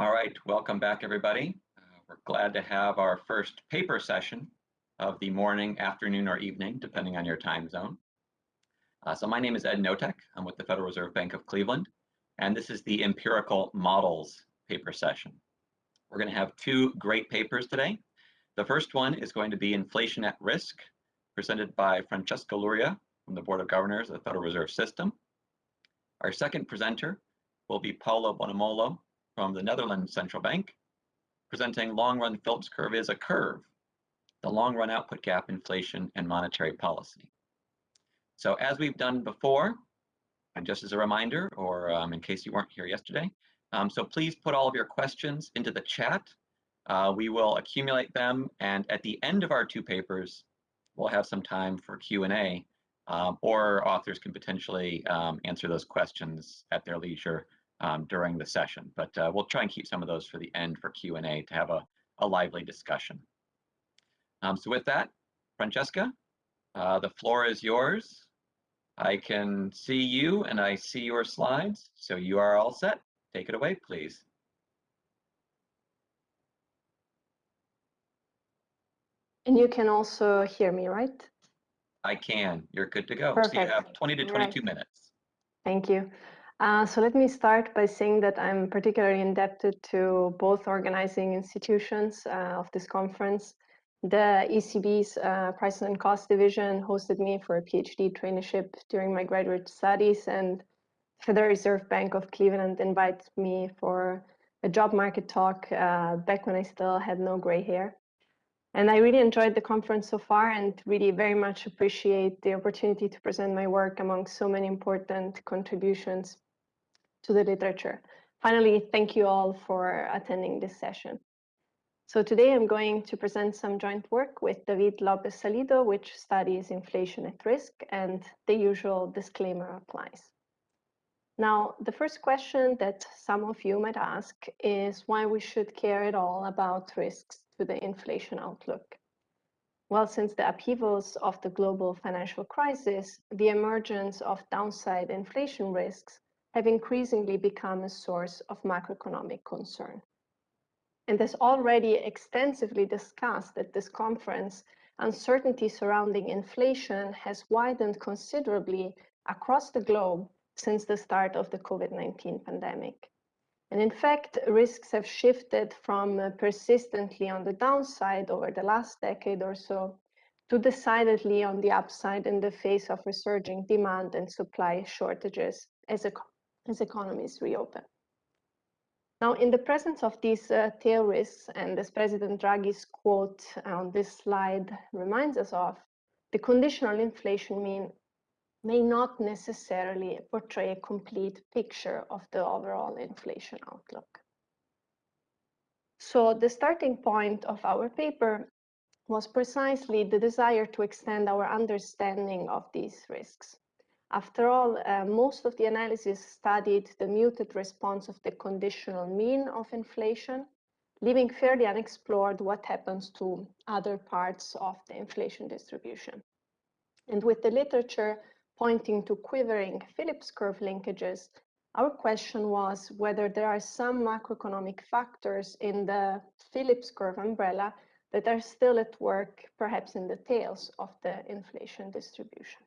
All right, welcome back everybody. Uh, we're glad to have our first paper session of the morning, afternoon, or evening, depending on your time zone. Uh, so my name is Ed Knotek. I'm with the Federal Reserve Bank of Cleveland, and this is the empirical models paper session. We're going to have two great papers today. The first one is going to be Inflation at Risk, presented by Francesca Loria from the Board of Governors of the Federal Reserve System. Our second presenter will be Paolo Bonomolo from the Netherlands Central Bank, presenting long-run Phillips curve is a curve, the long-run output gap inflation and monetary policy. So as we've done before, and just as a reminder, or um, in case you weren't here yesterday, um, so please put all of your questions into the chat. Uh, we will accumulate them, and at the end of our two papers, we'll have some time for Q&A, um, or authors can potentially um, answer those questions at their leisure um, during the session. But uh, we'll try and keep some of those for the end for Q&A to have a, a lively discussion. Um, so with that, Francesca, uh, the floor is yours. I can see you and I see your slides, so you are all set. Take it away, please. And you can also hear me, right? I can. You're good to go. Perfect. So you have 20 to 22 right. minutes. Thank you. Uh, so let me start by saying that I'm particularly indebted to both organizing institutions uh, of this conference. The ECB's uh, Prices and Cost Division hosted me for a PhD traineeship during my graduate studies, and Federal Reserve Bank of Cleveland invited me for a job market talk uh, back when I still had no gray hair. And I really enjoyed the conference so far and really very much appreciate the opportunity to present my work among so many important contributions to the literature. Finally, thank you all for attending this session. So today I'm going to present some joint work with David Lopez Salido, which studies inflation at risk, and the usual disclaimer applies. Now, the first question that some of you might ask is why we should care at all about risks to the inflation outlook. Well, since the upheavals of the global financial crisis, the emergence of downside inflation risks have increasingly become a source of macroeconomic concern. And as already extensively discussed at this conference, uncertainty surrounding inflation has widened considerably across the globe since the start of the COVID-19 pandemic. And in fact, risks have shifted from uh, persistently on the downside over the last decade or so to decidedly on the upside in the face of resurging demand and supply shortages as a as economies reopen. Now, in the presence of these uh, tail risks, and as President Draghi's quote on this slide reminds us of, the conditional inflation mean may not necessarily portray a complete picture of the overall inflation outlook. So the starting point of our paper was precisely the desire to extend our understanding of these risks. After all, uh, most of the analysis studied the muted response of the conditional mean of inflation, leaving fairly unexplored what happens to other parts of the inflation distribution. And with the literature pointing to quivering Phillips curve linkages, our question was whether there are some macroeconomic factors in the Phillips curve umbrella that are still at work, perhaps in the tails of the inflation distribution.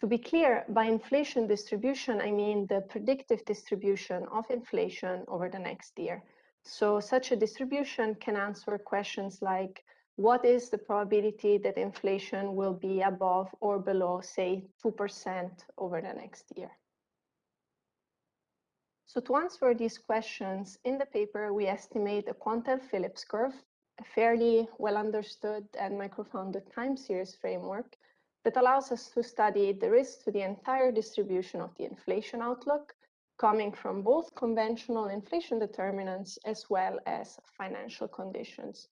To be clear, by inflation distribution, I mean the predictive distribution of inflation over the next year. So such a distribution can answer questions like, what is the probability that inflation will be above or below, say, 2% over the next year? So to answer these questions, in the paper, we estimate a quantile-Phillips curve, a fairly well understood and microfounded time series framework that allows us to study the risk to the entire distribution of the inflation outlook coming from both conventional inflation determinants as well as financial conditions.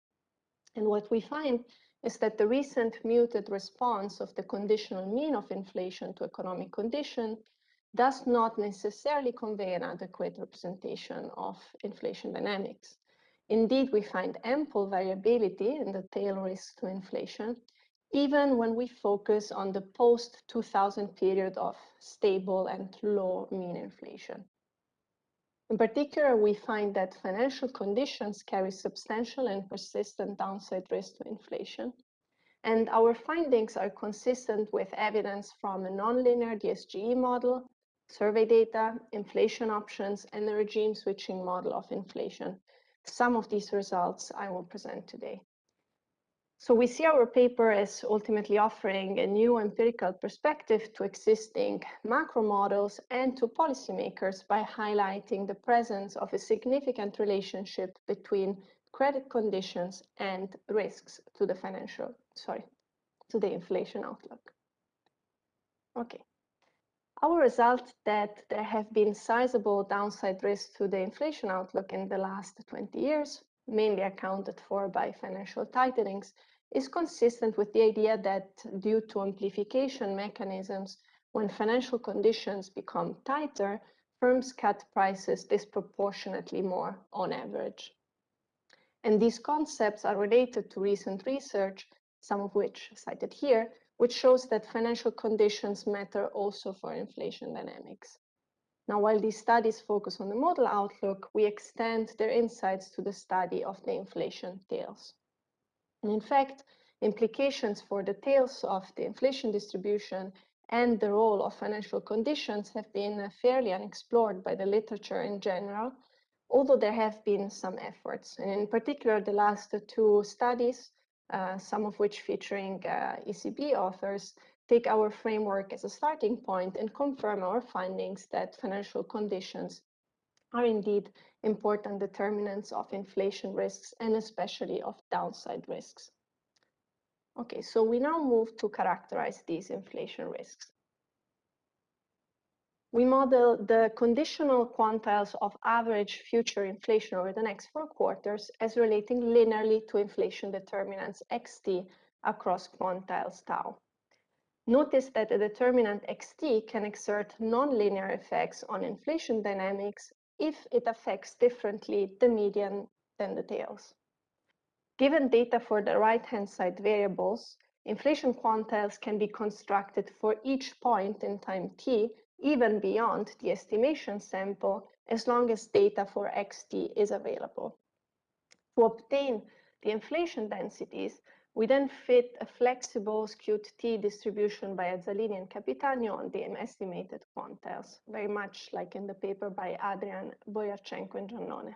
And what we find is that the recent muted response of the conditional mean of inflation to economic condition does not necessarily convey an adequate representation of inflation dynamics. Indeed, we find ample variability in the tail risk to inflation, even when we focus on the post-2000 period of stable and low mean inflation. In particular, we find that financial conditions carry substantial and persistent downside risk to inflation. And our findings are consistent with evidence from a nonlinear DSGE model, survey data, inflation options, and the regime switching model of inflation. Some of these results I will present today. So we see our paper as ultimately offering a new empirical perspective to existing macro models and to policymakers by highlighting the presence of a significant relationship between credit conditions and risks to the financial, sorry, to the inflation outlook. Okay. Our result that there have been sizable downside risks to the inflation outlook in the last 20 years, mainly accounted for by financial tightenings, is consistent with the idea that due to amplification mechanisms, when financial conditions become tighter, firms cut prices disproportionately more on average. And these concepts are related to recent research, some of which cited here, which shows that financial conditions matter also for inflation dynamics. Now, while these studies focus on the model outlook, we extend their insights to the study of the inflation tails. And in fact, implications for the tails of the inflation distribution and the role of financial conditions have been fairly unexplored by the literature in general, although there have been some efforts. And in particular, the last two studies, uh, some of which featuring uh, ECB authors, take our framework as a starting point and confirm our findings that financial conditions are indeed important determinants of inflation risks and especially of downside risks. Okay, so we now move to characterize these inflation risks. We model the conditional quantiles of average future inflation over the next four quarters as relating linearly to inflation determinants xt across quantiles tau. Notice that the determinant xt can exert nonlinear effects on inflation dynamics if it affects differently the median than the tails. Given data for the right-hand side variables, inflation quantiles can be constructed for each point in time t, even beyond the estimation sample, as long as data for xt is available. To obtain the inflation densities, we then fit a flexible skewed t distribution by Azzalini and Capitanio on the estimated quantiles, very much like in the paper by Adrian, Boyarchenko, and Giannone.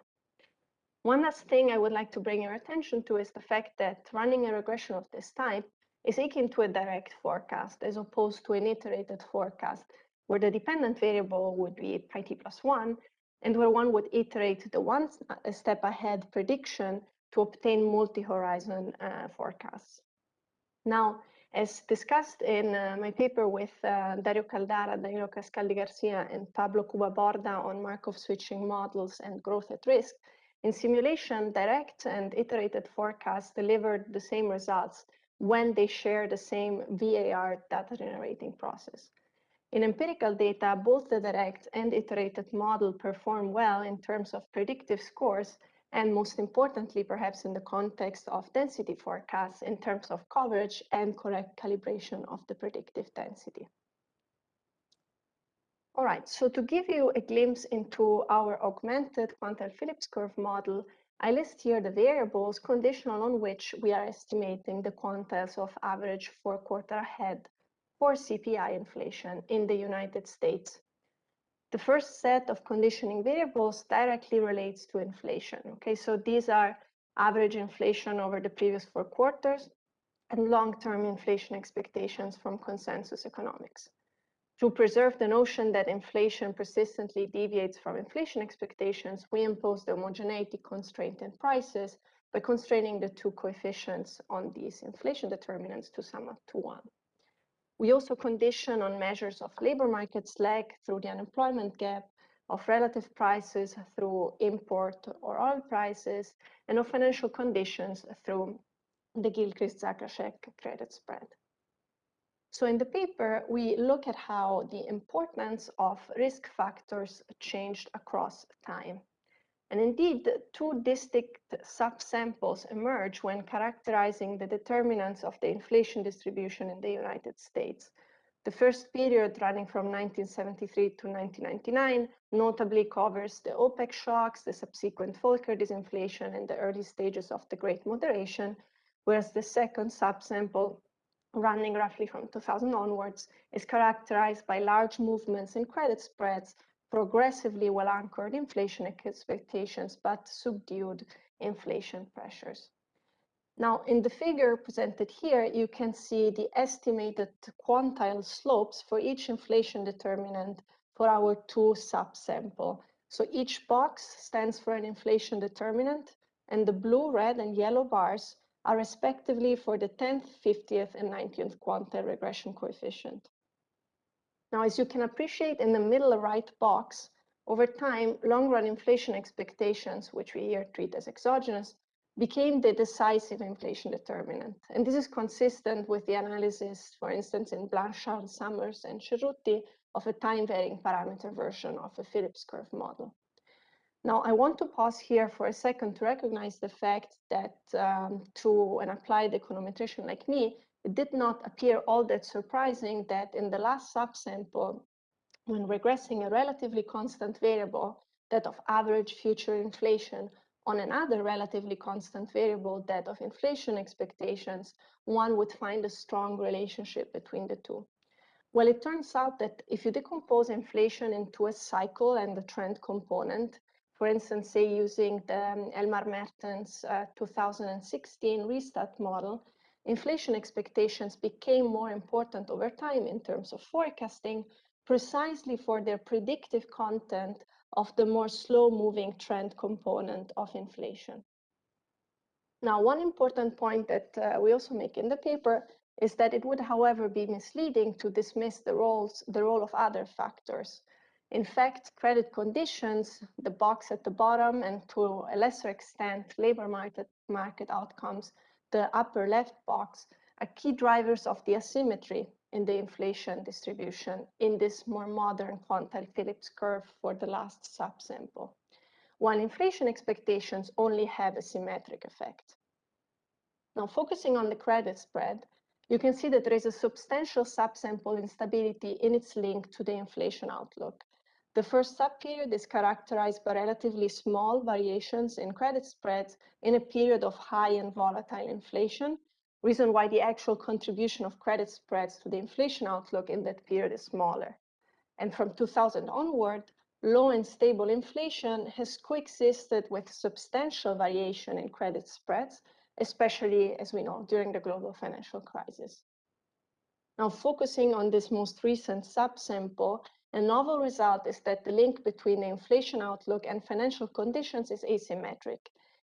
One last thing I would like to bring your attention to is the fact that running a regression of this type is akin to a direct forecast as opposed to an iterated forecast, where the dependent variable would be pi t plus 1, and where one would iterate the one step ahead prediction to obtain multi-horizon uh, forecasts. Now, as discussed in uh, my paper with uh, Dario Caldara, Danilo Cascaldi Garcia, and Pablo Cuba Borda on Markov switching models and growth at risk, in simulation, direct and iterated forecasts delivered the same results when they share the same VAR data generating process. In empirical data, both the direct and iterated model perform well in terms of predictive scores, and most importantly, perhaps in the context of density forecasts in terms of coverage and correct calibration of the predictive density. All right, so to give you a glimpse into our augmented quantile Phillips curve model, I list here the variables conditional on which we are estimating the quantiles of average four quarter ahead for CPI inflation in the United States. The first set of conditioning variables directly relates to inflation. Okay, so these are average inflation over the previous four quarters and long-term inflation expectations from consensus economics to preserve the notion that inflation persistently deviates from inflation expectations, we impose the homogeneity constraint in prices by constraining the two coefficients on these inflation determinants to sum up to one. We also condition on measures of labor market lag through the unemployment gap, of relative prices through import or oil prices, and of financial conditions through the Gilchrist-Zakrajšek credit spread. So in the paper, we look at how the importance of risk factors changed across time. And indeed, two distinct subsamples emerge when characterizing the determinants of the inflation distribution in the United States. The first period running from 1973 to 1999 notably covers the OPEC shocks, the subsequent Volcker disinflation, and the early stages of the Great Moderation, whereas the second subsample running roughly from 2000 onwards is characterized by large movements in credit spreads, progressively well-anchored inflation expectations, but subdued inflation pressures. Now, in the figure presented here, you can see the estimated quantile slopes for each inflation determinant for our two subsample. So each box stands for an inflation determinant, and the blue, red, and yellow bars are respectively for the 10th, 50th, and 90th quantile regression coefficient. Now, as you can appreciate in the middle right box, over time, long-run inflation expectations, which we here treat as exogenous, became the decisive inflation determinant. And this is consistent with the analysis, for instance, in Blanchard, Summers, and Cerutti of a time-varying parameter version of a Phillips curve model. Now, I want to pause here for a second to recognize the fact that um, to an applied econometrician like me, it did not appear all that surprising that in the last subsample, when regressing a relatively constant variable, that of average future inflation, on another relatively constant variable, that of inflation expectations, one would find a strong relationship between the two. Well, it turns out that if you decompose inflation into a cycle and the trend component, for instance, say using the um, Elmar Mertens uh, 2016 Restat model, inflation expectations became more important over time in terms of forecasting, precisely for their predictive content of the more slow-moving trend component of inflation. Now, one important point that uh, we also make in the paper is that it would, however, be misleading to dismiss the, roles, the role of other factors. In fact, credit conditions, the box at the bottom, and to a lesser extent, labor market, market outcomes, the upper left box, are key drivers of the asymmetry in the inflation distribution in this more modern quantile Phillips curve for the last subsample, while inflation expectations only have a symmetric effect. Now, focusing on the credit spread, you can see that there is a substantial subsample instability in its link to the inflation outlook. The first subperiod is characterized by relatively small variations in credit spreads in a period of high and volatile inflation, reason why the actual contribution of credit spreads to the inflation outlook in that period is smaller. And from 2000 onward, low and stable inflation has coexisted with substantial variation in credit spreads, especially, as we know, during the global financial crisis. Now, focusing on this most recent subsample, a novel result is that the link between the inflation outlook and financial conditions is asymmetric,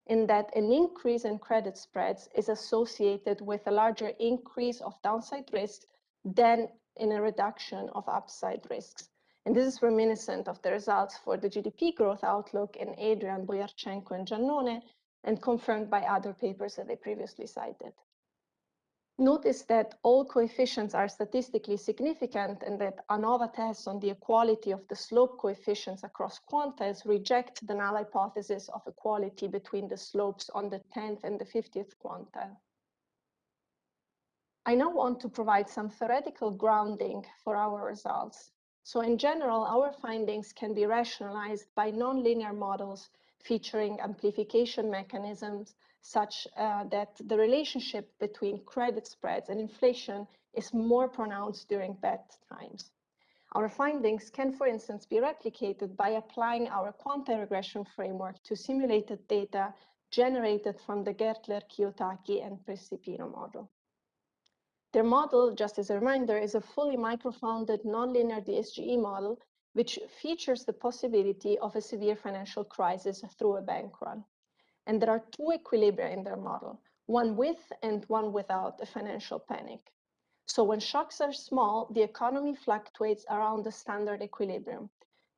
in that an increase in credit spreads is associated with a larger increase of downside risks than in a reduction of upside risks. And this is reminiscent of the results for the GDP growth outlook in Adrian, Boyarchenko, and Giannone, and confirmed by other papers that I previously cited. Notice that all coefficients are statistically significant and that ANOVA tests on the equality of the slope coefficients across quantiles reject the null hypothesis of equality between the slopes on the 10th and the 50th quantile. I now want to provide some theoretical grounding for our results. So in general, our findings can be rationalized by nonlinear models featuring amplification mechanisms such uh, that the relationship between credit spreads and inflation is more pronounced during bad times. Our findings can, for instance, be replicated by applying our quantile regression framework to simulated data generated from the Gertler, Kiyotaki, and Prestipino model. Their model, just as a reminder, is a fully microfounded nonlinear DSGE model, which features the possibility of a severe financial crisis through a bank run. And there are two equilibria in their model, one with and one without a financial panic. So when shocks are small, the economy fluctuates around the standard equilibrium.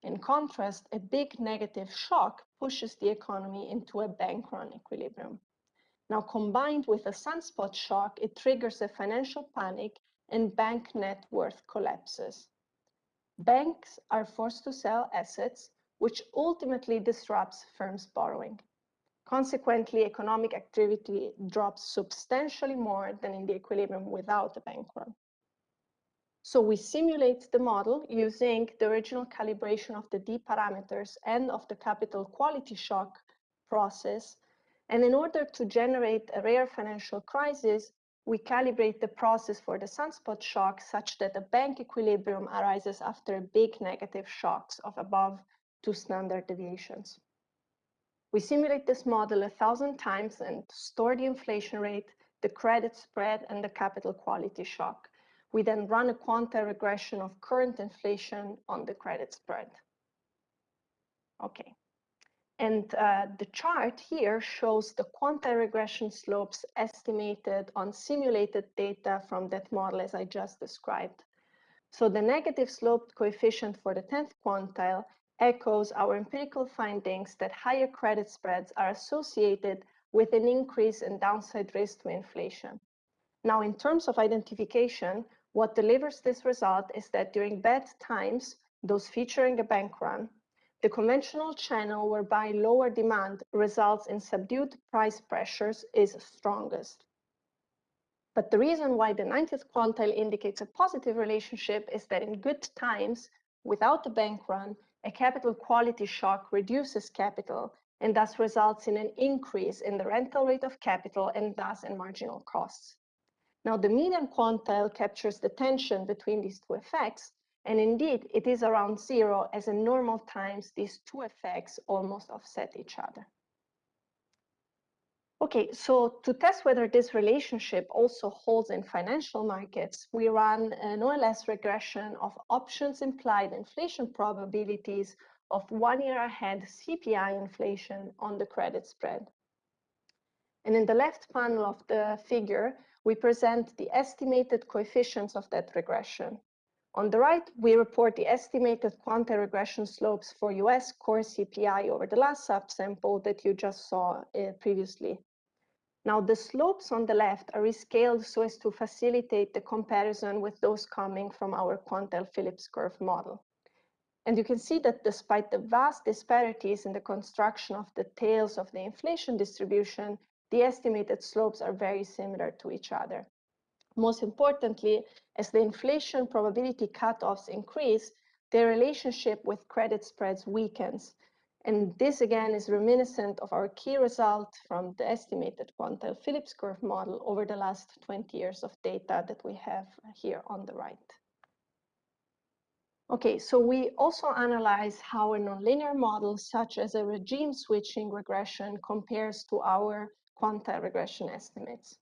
In contrast, a big negative shock pushes the economy into a bank run equilibrium. Now, combined with a sunspot shock, it triggers a financial panic and bank net worth collapses. Banks are forced to sell assets, which ultimately disrupts firms' borrowing. Consequently, economic activity drops substantially more than in the equilibrium without a bank run. So we simulate the model using the original calibration of the D parameters and of the capital quality shock process. And in order to generate a rare financial crisis, we calibrate the process for the sunspot shock such that a bank equilibrium arises after big negative shocks of above two standard deviations. We simulate this model a thousand times and store the inflation rate, the credit spread, and the capital quality shock. We then run a quantile regression of current inflation on the credit spread. Okay. And uh, the chart here shows the quantile regression slopes estimated on simulated data from that model as I just described. So the negative sloped coefficient for the 10th quantile echoes our empirical findings that higher credit spreads are associated with an increase in downside risk to inflation. Now, in terms of identification, what delivers this result is that during bad times, those featuring a bank run, the conventional channel whereby lower demand results in subdued price pressures is strongest. But the reason why the 90th quantile indicates a positive relationship is that in good times, without a bank run, a capital quality shock reduces capital and thus results in an increase in the rental rate of capital and thus in marginal costs. Now, the median quantile captures the tension between these two effects, and indeed, it is around zero as in normal times, these two effects almost offset each other. Okay, so to test whether this relationship also holds in financial markets, we run an OLS regression of options implied inflation probabilities of one year ahead CPI inflation on the credit spread. And in the left panel of the figure, we present the estimated coefficients of that regression. On the right, we report the estimated quantile regression slopes for US core CPI over the last subsample that you just saw uh, previously. Now, the slopes on the left are rescaled so as to facilitate the comparison with those coming from our quantile Phillips curve model. And you can see that despite the vast disparities in the construction of the tails of the inflation distribution, the estimated slopes are very similar to each other. Most importantly, as the inflation probability cutoffs increase, their relationship with credit spreads weakens. And this again is reminiscent of our key result from the estimated quantile Phillips curve model over the last 20 years of data that we have here on the right. Okay, so we also analyze how a nonlinear model such as a regime switching regression compares to our quantile regression estimates.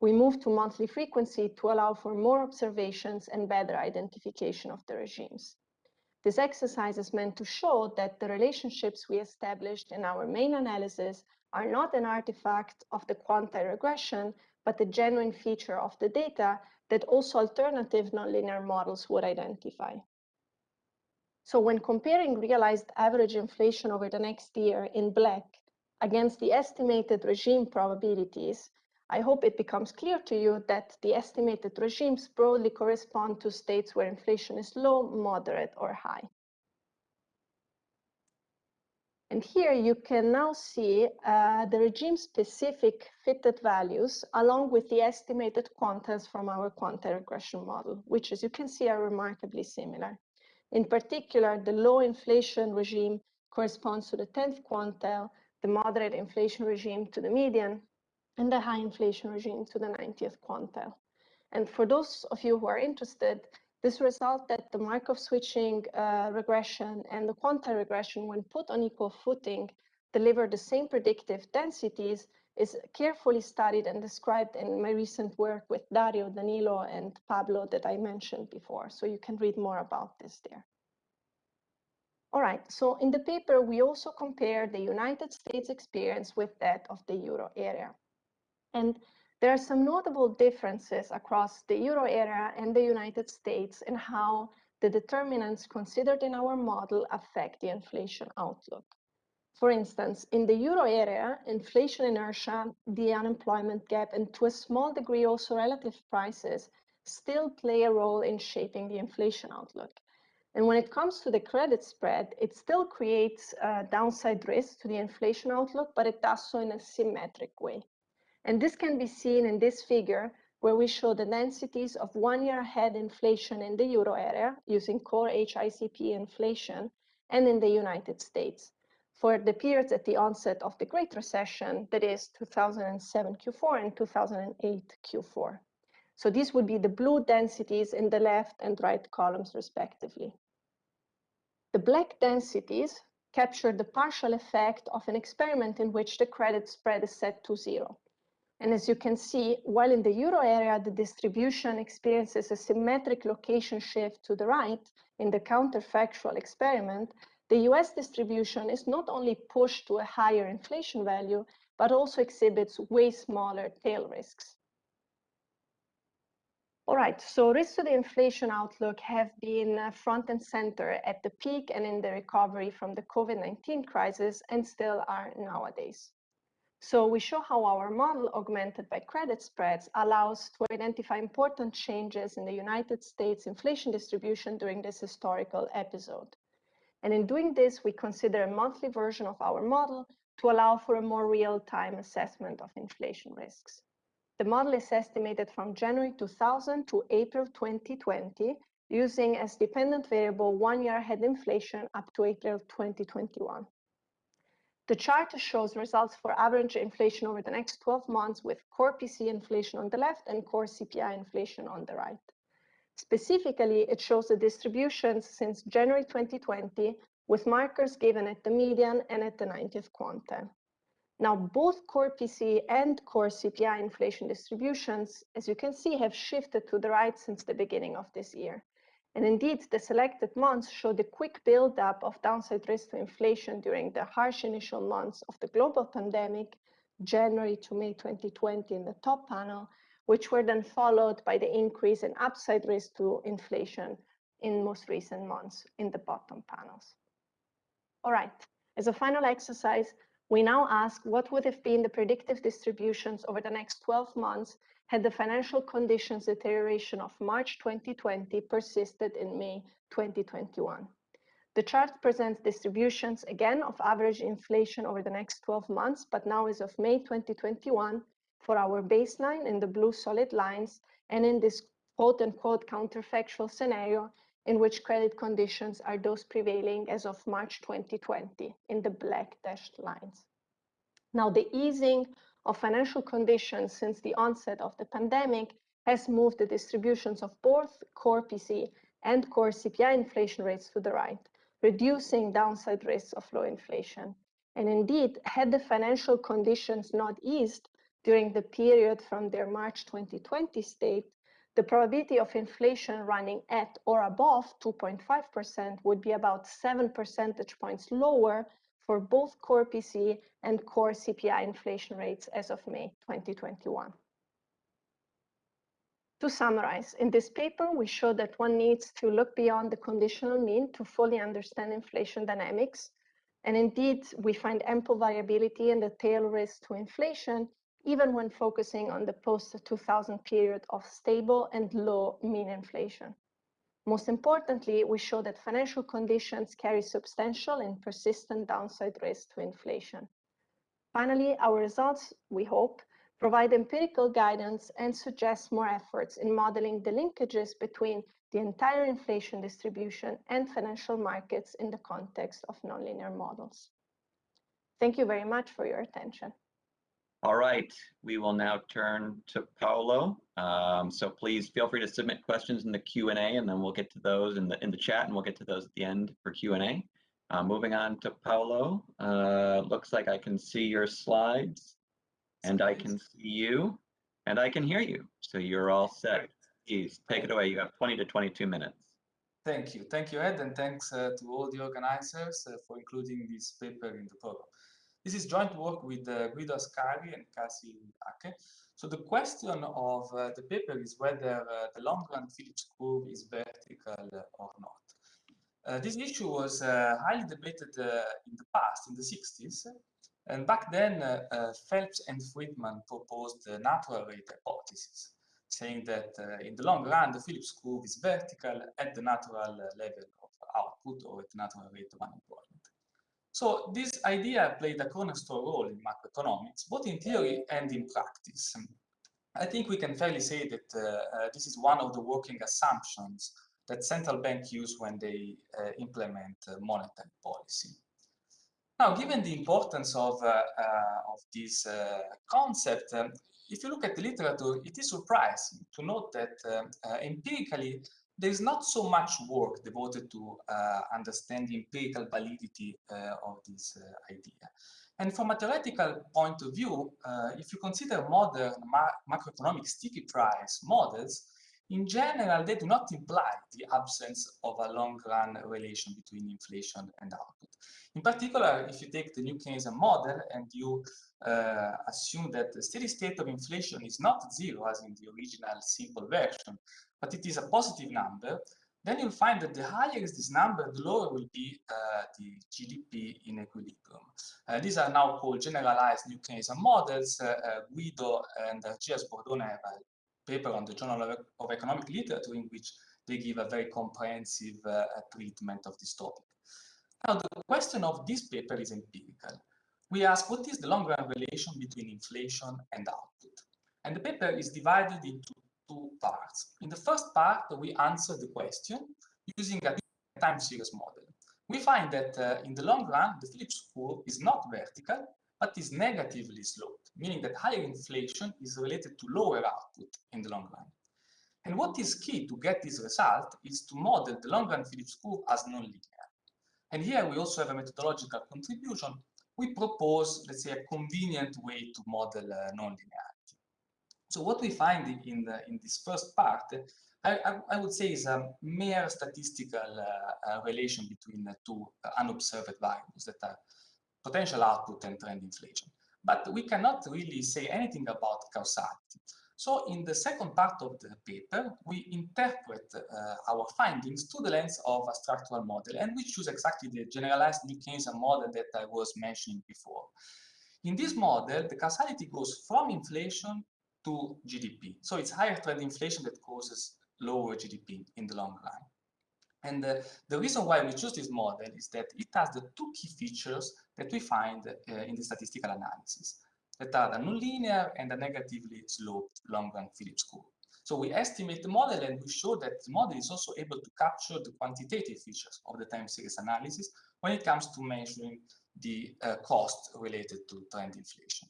We moved to monthly frequency to allow for more observations and better identification of the regimes. This exercise is meant to show that the relationships we established in our main analysis are not an artifact of the quantile regression, but a genuine feature of the data that also alternative nonlinear models would identify. So when comparing realized average inflation over the next year in black against the estimated regime probabilities, I hope it becomes clear to you that the estimated regimes broadly correspond to states where inflation is low, moderate, or high. And here you can now see uh, the regime-specific fitted values along with the estimated quantiles from our quantile regression model, which as you can see are remarkably similar. In particular, the low inflation regime corresponds to the 10th quantile, the moderate inflation regime to the median, and the high inflation regime to the 90th quantile. And for those of you who are interested, this result that the Markov switching uh, regression and the quantile regression, when put on equal footing, deliver the same predictive densities is carefully studied and described in my recent work with Dario, Danilo, and Pablo that I mentioned before. So you can read more about this there. All right, so in the paper, we also compare the United States experience with that of the euro area. And there are some notable differences across the euro area and the United States in how the determinants considered in our model affect the inflation outlook. For instance, in the euro area, inflation inertia, the unemployment gap, and to a small degree also relative prices still play a role in shaping the inflation outlook. And when it comes to the credit spread, it still creates a downside risk to the inflation outlook, but it does so in a symmetric way. And this can be seen in this figure where we show the densities of one year ahead inflation in the euro area using core HICP inflation and in the United States for the periods at the onset of the Great Recession, that is 2007 Q4 and 2008 Q4. So these would be the blue densities in the left and right columns respectively. The black densities capture the partial effect of an experiment in which the credit spread is set to zero. And as you can see, while in the euro area, the distribution experiences a symmetric location shift to the right in the counterfactual experiment, the US distribution is not only pushed to a higher inflation value, but also exhibits way smaller tail risks. All right, so risks to the inflation outlook have been uh, front and center at the peak and in the recovery from the COVID-19 crisis and still are nowadays. So we show how our model augmented by credit spreads allows to identify important changes in the United States inflation distribution during this historical episode. And in doing this, we consider a monthly version of our model to allow for a more real-time assessment of inflation risks. The model is estimated from January 2000 to April 2020 using as dependent variable one year ahead inflation up to April 2021. The chart shows results for average inflation over the next 12 months with core PC inflation on the left and core CPI inflation on the right. Specifically, it shows the distributions since January 2020 with markers given at the median and at the 90th quantile. Now, both core PC and core CPI inflation distributions, as you can see, have shifted to the right since the beginning of this year. And indeed, the selected months show the quick buildup of downside risk to inflation during the harsh initial months of the global pandemic, January to May 2020 in the top panel, which were then followed by the increase in upside risk to inflation in most recent months in the bottom panels. All right, as a final exercise, we now ask what would have been the predictive distributions over the next 12 months had the financial conditions deterioration of March 2020 persisted in May 2021. The chart presents distributions again of average inflation over the next 12 months, but now as of May 2021 for our baseline in the blue solid lines and in this quote unquote counterfactual scenario in which credit conditions are those prevailing as of March 2020 in the black dashed lines. Now, the easing of financial conditions since the onset of the pandemic has moved the distributions of both core PCE and core CPI inflation rates to the right, reducing downside risks of low inflation. And indeed, had the financial conditions not eased during the period from their March 2020 state, the probability of inflation running at or above 2.5% would be about 7 percentage points lower for both core PCE and core CPI inflation rates as of May 2021. To summarize, in this paper, we show that one needs to look beyond the conditional mean to fully understand inflation dynamics. And indeed, we find ample variability in the tail risk to inflation, even when focusing on the post-2000 period of stable and low mean inflation. Most importantly, we show that financial conditions carry substantial and persistent downside risk to inflation. Finally, our results, we hope, provide empirical guidance and suggest more efforts in modeling the linkages between the entire inflation distribution and financial markets in the context of nonlinear models. Thank you very much for your attention. All right, we will now turn to Paolo. Um, so please feel free to submit questions in the Q&A and then we'll get to those in the in the chat and we'll get to those at the end for Q&A. Uh, moving on to Paolo, uh, looks like I can see your slides and I can see you and I can hear you. So you're all set. Please take it away. You have 20 to 22 minutes. Thank you. Thank you, Ed, and thanks uh, to all the organizers uh, for including this paper in the program. This is joint work with uh, Guido Ascari and Qazi Haque. So the question of uh, the paper is whether uh, the long-run Phillips curve is vertical or not. Uh, this issue was uh, highly debated uh, in the past, in the 60s, and back then Phelps and Friedman proposed the natural rate hypothesis, saying that in the long run, the Phillips curve is vertical at the natural level of output or at the natural rate of unemployment. So this idea played a cornerstone role in macroeconomics, both in theory and in practice. I think we can fairly say that uh, uh, this is one of the working assumptions that central banks use when they uh, implement monetary policy. Now, given the importance of, of this concept, um, if you look at the literature, it is surprising to note that empirically there is not so much work devoted to uh, understand the empirical validity uh, of this uh, idea. And from a theoretical point of view, uh, if you consider modern ma macroeconomic sticky price models, in general, they do not imply the absence of a long-run relation between inflation and output. In particular, if you take the new Keynesian model and you uh, assume that the steady state of inflation is not zero, as in the original simple version, but it is a positive number, then you'll find that the higher is this number, the lower will be uh, the GDP in equilibrium. Uh, these are now called generalized New Keynesian models. Uh, uh Guido and uh, Argia Sbordone have a paper on the Journal of, of, Economic Literature in which they give a very comprehensive uh, treatment of this topic. Now, the question of this paper is empirical. We ask what is the long-run relation between inflation and output? And the paper is divided into two parts. In the first part, we answer the question using a time series model. We find that uh, in the long run, the Phillips curve is not vertical, but is negatively sloped, meaning that higher inflation is related to lower output in the long run. And what is key to get this result is to model the long run Phillips curve as nonlinear. And here we also have a methodological contribution. We propose, let's say, a convenient way to model uh, nonlinear. So what we find in, the, in this first part, I, I, I, would say is a mere statistical uh, uh, relation between the two uh, unobserved variables that are potential output and trend inflation. But we cannot really say anything about causality. So in the second part of the paper, we interpret uh, our findings through the lens of a structural model, and we choose exactly the generalized New Keynesian model that I was mentioning before. In this model, the causality goes from inflation to GDP. So it's higher trend inflation that causes lower GDP in the long run. And uh, the reason why we choose this model is that it has the two key features that we find uh, in the statistical analysis, that are the nonlinear and the negatively sloped long-run Phillips curve. So we estimate the model and we show that the model is also able to capture the quantitative features of the time series analysis when it comes to measuring the uh, cost related to trend inflation.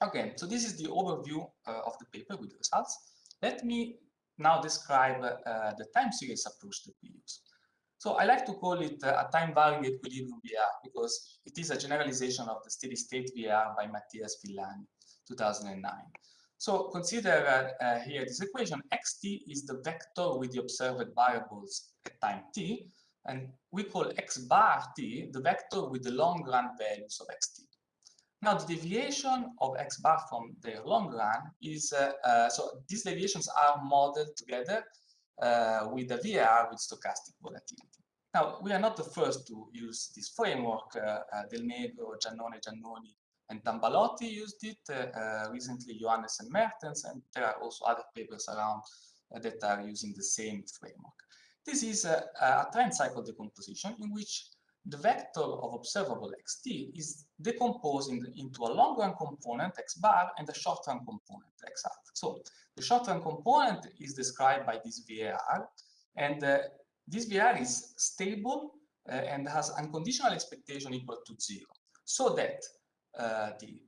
Okay, so this is the overview uh, of the paper with the results. Let me now describe uh, the time series approach that we use. So I like to call it uh, a time-varying equilibrium VAR because it is a generalization of the steady state VAR by Mattias Villani, 2009. So consider uh, uh, here this equation, xt is the vector with the observed variables at time t, and we call x bar t the vector with the long-run values of xt. Now, the deviation of x bar from the long run is, uh, uh, so these deviations are modeled together uh, with the VAR with stochastic volatility. Now, we are not the first to use this framework. Uh, uh, Del Negro, Giannone, Giannoni, and Tambalotti used it. Uh, recently, Johannsen and Mertens, and there are also other papers around that are using the same framework. This is a, a trend cycle decomposition in which the vector of observable xt is decomposing into a long-run component x bar and a short-run component x hat. So the short-run component is described by this VAR, and uh, this VAR is stable uh, and has unconditional expectation equal to zero, so that uh, the,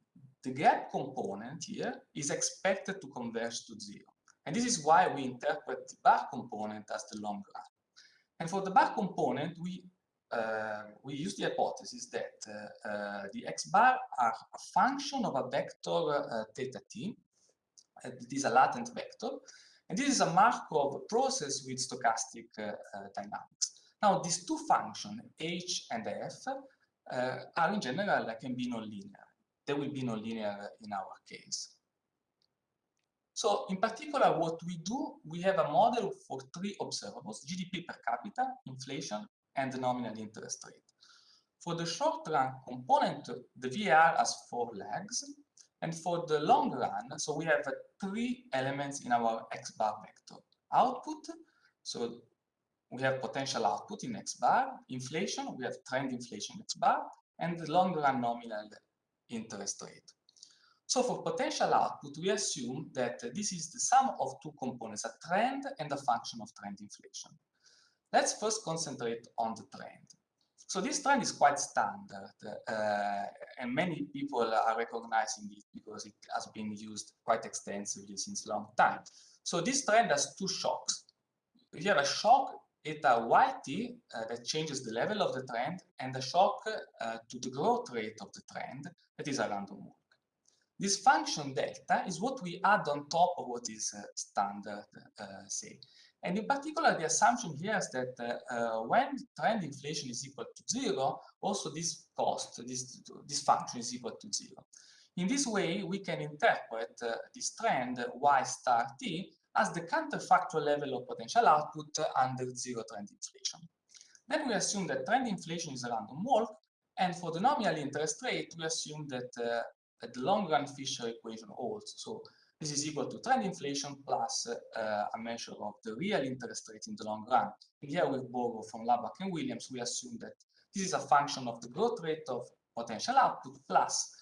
the gap component here is expected to converge to zero. And this is why we interpret the bar component as the long run. And for the bar component, we uh, we use the hypothesis that uh, uh, the x bar are a function of a vector theta t. it is a latent vector. And this is a Markov process with stochastic dynamics. Now, these two functions, h and f, are in general can be nonlinear. They will be nonlinear in our case. So in particular, what we do, we have a model for three observables, GDP per capita, inflation, and the nominal interest rate. For the short run component, the VAR has four legs. And for the long run, so we have three elements in our X bar vector. Output, so we have potential output in X bar. Inflation, we have trend inflation X bar. And the long run nominal interest rate. So for potential output, we assume that this is the sum of two components, a trend and a function of trend inflation. Let's first concentrate on the trend. So this trend is quite standard, uh, and many people are recognizing it because it has been used quite extensively since a long time. So this trend has two shocks. You have a shock eta yt uh, that changes the level of the trend, and a shock uh, to the growth rate of the trend that is a random walk. This function delta is what we add on top of what is uh, standard, uh, say. And in particular, the assumption here is that uh, uh, when trend inflation is equal to zero, also this cost, this, this function is equal to zero. In this way, we can interpret uh, this trend y star t as the counterfactual level of potential output under zero trend inflation. Then we assume that trend inflation is a random walk, and for the nominal interest rate, we assume that, uh, the long-run Fisher equation holds. So this is equal to trend inflation plus uh, a measure of the real interest rate in the long run. And here we borrow from Laubach and Williams, we assume that this is a function of the growth rate of potential output plus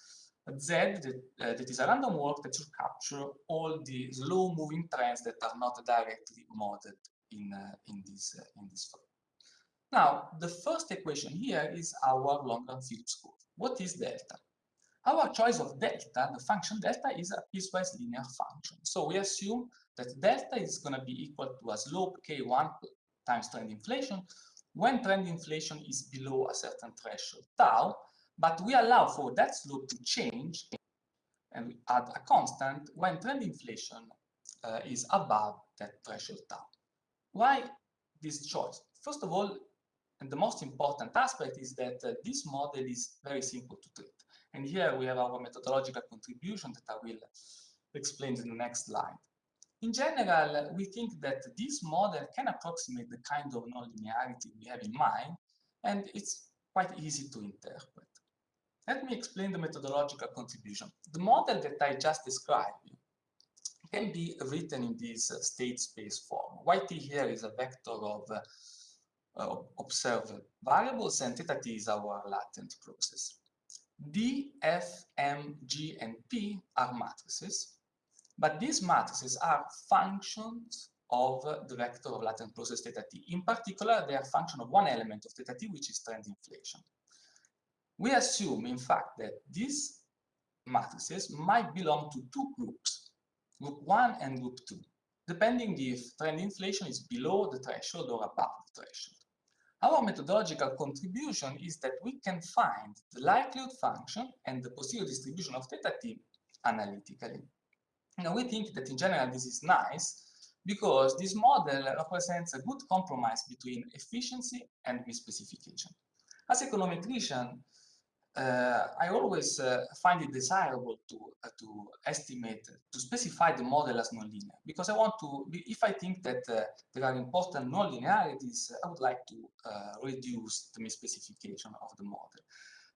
Z that, uh, that is a random walk that should capture all the slow moving trends that are not directly modeled in, uh, in, this, uh, in this form. Now, the first equation here is our long-run Phillips curve. What is delta? Our choice of delta, the function delta, is a piecewise linear function. So we assume that delta is going to be equal to a slope k1 times trend inflation when trend inflation is below a certain threshold tau, but we allow for that slope to change and we add a constant when trend inflation uh, is above that threshold tau. Why this choice? First of all, and the most important aspect is that uh, this model is very simple to treat. And here we have our methodological contribution that I will explain in the next slide. In general, we think that this model can approximate the kind of nonlinearity we have in mind, and it's quite easy to interpret. Let me explain the methodological contribution. The model that I just described can be written in this state space form. Yt here is a vector of uh, observed variables, and theta t is our latent process. D, F, M, G, and P are matrices, but these matrices are functions of the vector of latent process theta t. In particular, they are function of one element of theta t, which is trend inflation. We assume, in fact, that these matrices might belong to two groups, group 1 and group 2, depending if trend inflation is below the threshold or above the threshold. Our methodological contribution is that we can find the likelihood function and the posterior distribution of theta t analytically. Now we think that in general this is nice because this model represents a good compromise between efficiency and misspecification. As econometrician, I always uh, find it desirable to uh, to estimate to specify the model as nonlinear because I want to if I think that uh, there are important nonlinearities I would like to uh, reduce the misspecification of the model.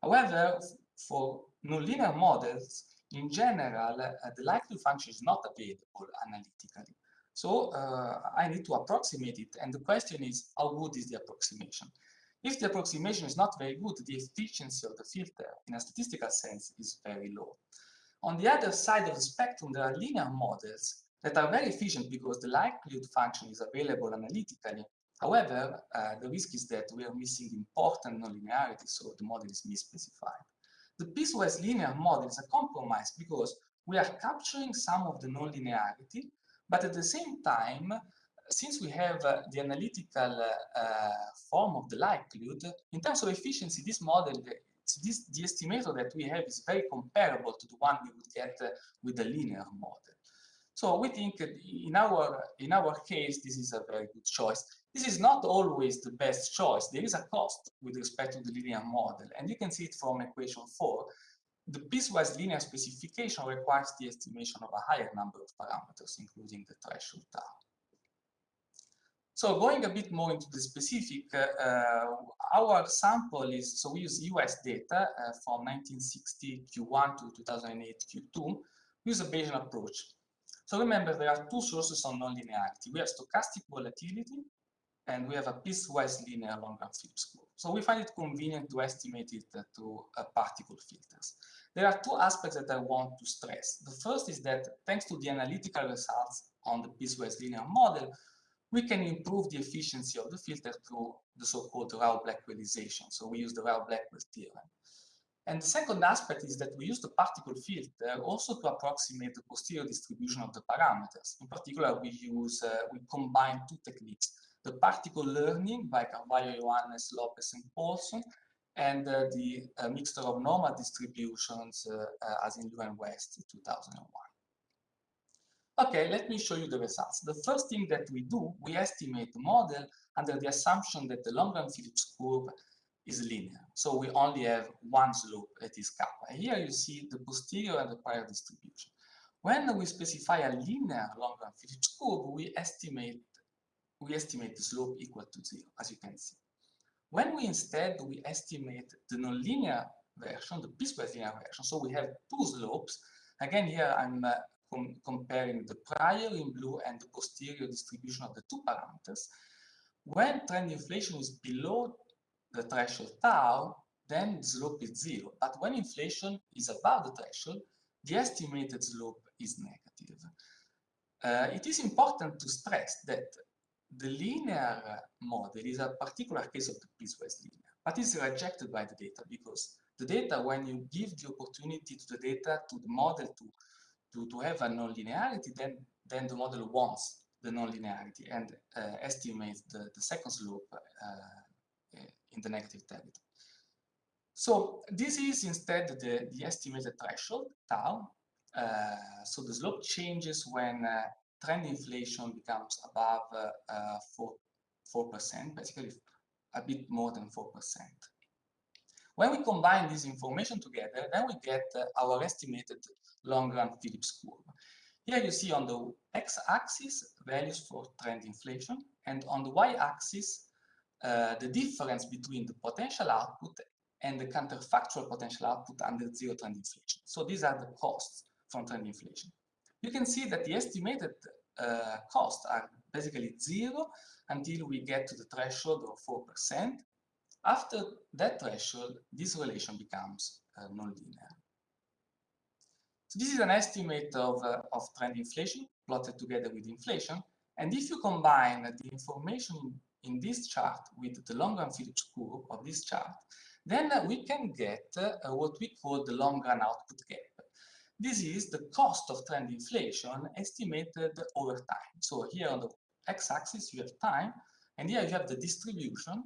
However, for nonlinear models in general uh, the likelihood function is not available analytically. So I need to approximate it and the question is how good is the approximation? If the approximation is not very good, the efficiency of the filter in a statistical sense is very low. On the other side of the spectrum, there are linear models that are very efficient because the likelihood function is available analytically. However, uh, the risk is that we are missing important nonlinearity, so the model is misspecified. The piecewise linear model is a compromise because we are capturing some of the nonlinearity, but at the same time, since we have uh, the analytical uh, form of the likelihood, in terms of efficiency, this model, this, the estimator that we have is very comparable to the one we would get uh, with the linear model. So we think in our, in our case, this is a very good choice. This is not always the best choice. There is a cost with respect to the linear model. And you can see it from equation 4. The piecewise linear specification requires the estimation of a higher number of parameters, including the threshold tau. So going a bit more into the specific, uh, our sample is, so we use US data uh, from 1960 Q1 to 2008 Q2, we use a Bayesian approach. So remember, there are two sources of nonlinearity. We have stochastic volatility and we have a piecewise linear long-run Phillips curve. So we find it convenient to estimate it through uh, particle filters. There are two aspects that I want to stress. The first is that thanks to the analytical results on the piecewise linear model, we can improve the efficiency of the filter through the so-called Rao-Blackwellization. So we use the Rao-Blackwell theorem. And the second aspect is that we use the particle filter also to approximate the posterior distribution of the parameters. In particular, we use, uh, we combine two techniques, the particle learning by Carvalho, Johannes, Lopes, and Polson, and uh, the uh, mixture of normal distributions uh, uh, as in Liu West in 2001. Okay, let me show you the results. The first thing that we do, we estimate the model under the assumption that the long-run Phillips curve is linear. So we only have one slope that is kappa. Here you see the posterior and the prior distribution. When we specify a linear long-run Phillips curve, we estimate we estimate the slope equal to zero, as you can see. When we instead we estimate the nonlinear version, the piecewise linear version, so we have two slopes. Again, here I'm uh, com comparing the prior in blue and the posterior distribution of the two parameters. When trend inflation is below the threshold tau, then the slope is zero. But when inflation is above the threshold, the estimated slope is negative. Uh, it is important to stress that the linear model is a particular case of the piecewise linear, but is rejected by the data because the data, when you give the opportunity to the data, to the model to, to, to have a nonlinearity, then, then the model wants the nonlinearity and uh, estimates the, the second slope uh, in the negative territory. So this is instead the, the estimated threshold, tau. Uh, so the slope changes when uh, trend inflation becomes above uh, uh, 4, 4%, basically a bit more than 4%. When we combine this information together, then we get uh, our estimated long-run Phillips curve. Here you see on the x-axis values for trend inflation, and on the y-axis uh, the difference between the potential output and the counterfactual potential output under zero trend inflation. So these are the costs from trend inflation. You can see that the estimated uh, costs are basically zero until we get to the threshold of 4%. After that threshold, this relation becomes uh, nonlinear. So this is an estimate of, uh, of trend inflation plotted together with inflation. And if you combine the information in this chart with the long run Phillips curve of this chart, then we can get uh, what we call the long run output gap. This is the cost of trend inflation estimated over time. So here on the x-axis you have time, and here you have the distribution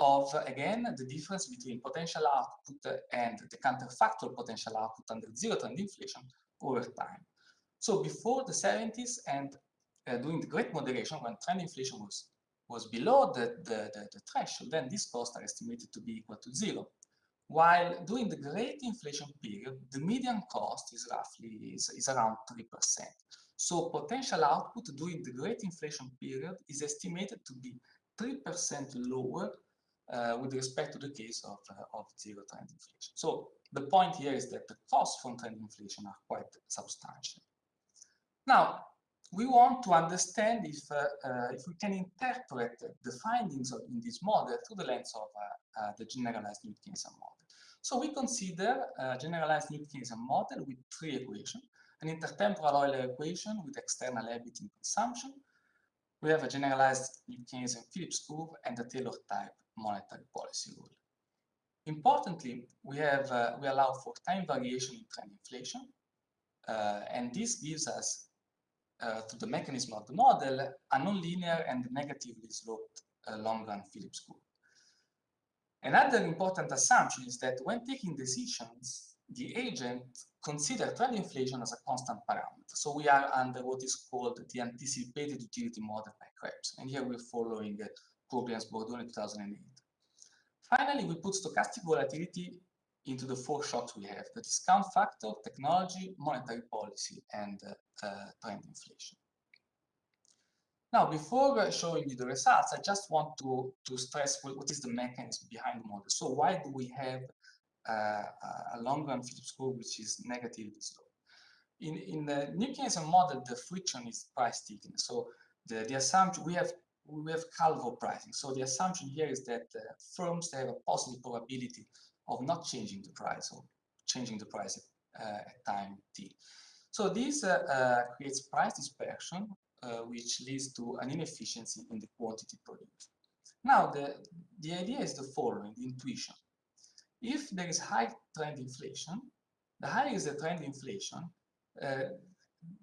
of, again, the difference between potential output and the counterfactual potential output under zero trend inflation over time. So before the 70s and uh, during the great moderation, when trend inflation was, was below the, the, the, the threshold, then these costs are estimated to be equal to zero while during the great inflation period, the median cost is roughly is, is around 3%. So potential output during the great inflation period is estimated to be 3% lower uh, with respect to the case of, uh, of zero trend inflation. So the point here is that the costs from trend inflation are quite substantial. Now, we want to understand if, uh, uh, if we can interpret the findings of, in this model through the lens of the generalized New Keynesian model. So we consider a generalized New Keynesian model with three equations, an intertemporal Euler equation with external in consumption. We have a generalized Keynesian Phillips curve and a Taylor type monetary policy rule. Importantly, we have uh, we allow for time variation in trend inflation, uh, and this gives us, uh, through the mechanism of the model, a nonlinear and negatively sloped uh, long-run Phillips curve. Another important assumption is that when taking decisions, the agent considers trend inflation as a constant parameter. So we are under what is called the anticipated utility model by Kreps. And here we're following uh, Sbordone 2008. Finally, we put stochastic volatility into the four shocks we have, the discount factor, technology, monetary policy, and uh, uh, trend inflation. Now, before showing you the results, I just want to, to stress what, what is the mechanism behind the model. So why do we have uh, a long-run Phillips curve which is negatively slow? In, in the New Keynesian model, the friction is price stickiness. So the, the assumption, we have we have Calvo pricing. So the assumption here is that uh, firms have a positive probability of not changing the price or changing the price at, uh, at time t. So this uh, uh creates price dispersion, uh, which leads to an inefficiency in the quantity produced. Now, the, the idea is the following, the intuition. If there is high trend inflation, the higher is the trend inflation, uh,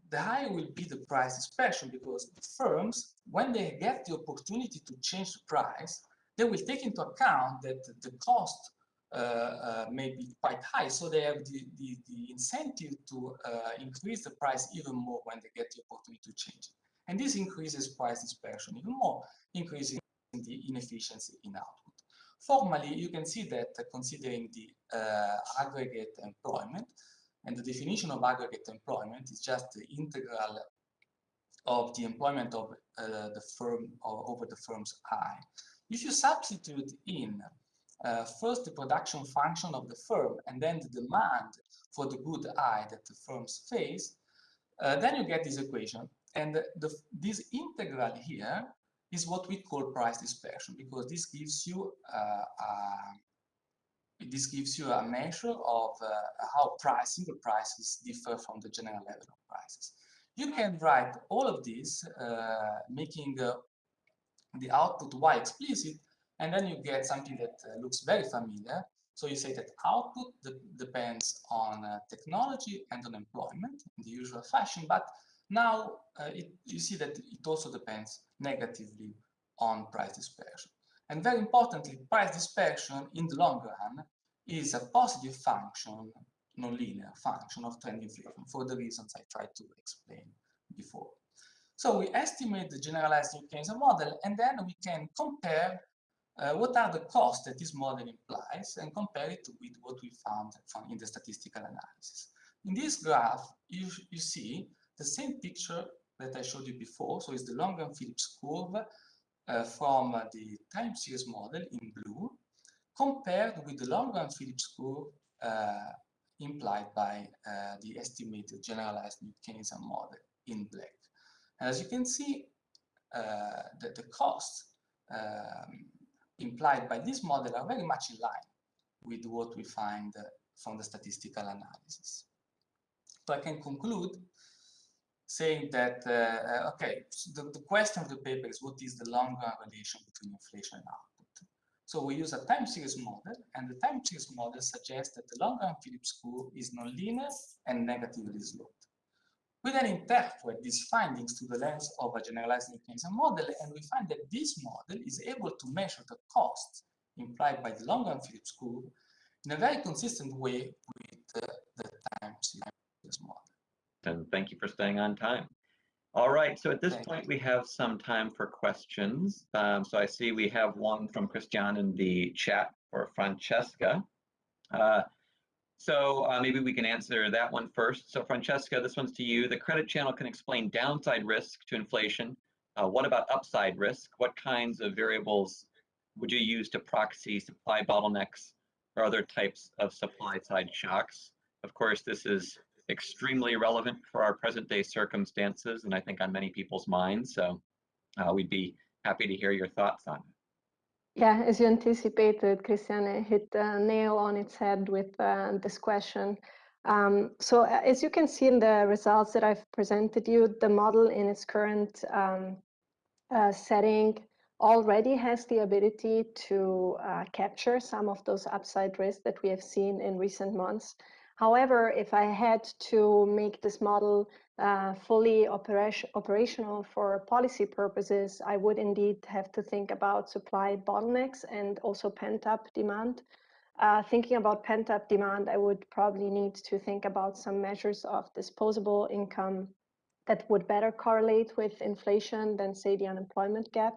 the higher will be the price dispersion because firms, when they get the opportunity to change the price, they will take into account that the cost uh, uh, may be quite high. So they have the, the, the incentive to uh, increase the price even more when they get the opportunity to change it. And this increases price dispersion even more, increasing the inefficiency in output. Formally, you can see that considering the uh, aggregate employment, and the definition of aggregate employment is just the integral of the employment of uh, the firm or over the firm's I. If you substitute in uh, first the production function of the firm and then the demand for the good I that the firms face, uh, then you get this equation. And the, this integral here is what we call price dispersion because this gives you uh, this gives you a measure of uh, how price, single prices differ from the general level of prices. You can write all of this, uh, making uh, the output y explicit, and then you get something that uh, looks very familiar. So you say that output de depends on uh, technology and on employment in the usual fashion, but now uh, it, you see that it also depends negatively on price dispersion. And very importantly, price dispersion in the long run is a positive function, nonlinear function of trend inflation for the reasons I tried to explain before. So we estimate the generalized Keynesian model and then we can compare uh, what are the costs that this model implies and compare it with what we found from in the statistical analysis. In this graph, you, you see the same picture that I showed you before. So it's the long-run Phillips curve from uh, the time series model in blue compared with the Long-Phillips curve uh, implied by uh, the estimated generalized Keynesian model in black. And as you can see, uh, the, the costs um, implied by this model are very much in line with what we find uh, from the statistical analysis. So I can conclude saying that, uh, uh, okay, so the, the question of the paper is what is the long-run relation between inflation and output? So we use a time series model, and the time series model suggests that the long-run Phillips curve is nonlinear and negatively sloped. We then interpret these findings through the lens of a generalized Keynesian model, and we find that this model is able to measure the cost implied by the long-run Phillips curve in a very consistent way with uh, the time series model and thank you for staying on time. All right, so at this point we have some time for questions. Um, so I see we have one from Christian in the chat for Francesca. Uh, so uh, maybe we can answer that one first. So Francesca, this one's to you. The credit channel can explain downside risk to inflation. Uh, what about upside risk? What kinds of variables would you use to proxy supply bottlenecks or other types of supply side shocks? Of course, this is extremely relevant for our present day circumstances and I think on many people's minds. So uh, we'd be happy to hear your thoughts on it. Yeah, as you anticipated, Christiane hit the nail on its head with uh, this question. Um, so uh, as you can see in the results that I've presented you, the model in its current um, uh, setting already has the ability to uh, capture some of those upside risks that we have seen in recent months. However, if I had to make this model uh, fully operation, operational for policy purposes, I would indeed have to think about supply bottlenecks and also pent-up demand. Uh, thinking about pent-up demand, I would probably need to think about some measures of disposable income that would better correlate with inflation than, say, the unemployment gap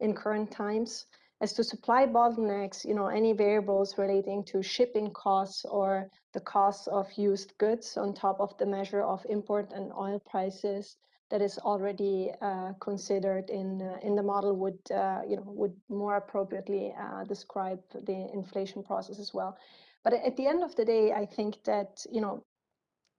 in current times. As to supply bottlenecks, you know, any variables relating to shipping costs or the cost of used goods on top of the measure of import and oil prices that is already uh, considered in uh, in the model would uh, you know would more appropriately uh, describe the inflation process as well. But at the end of the day, I think that you know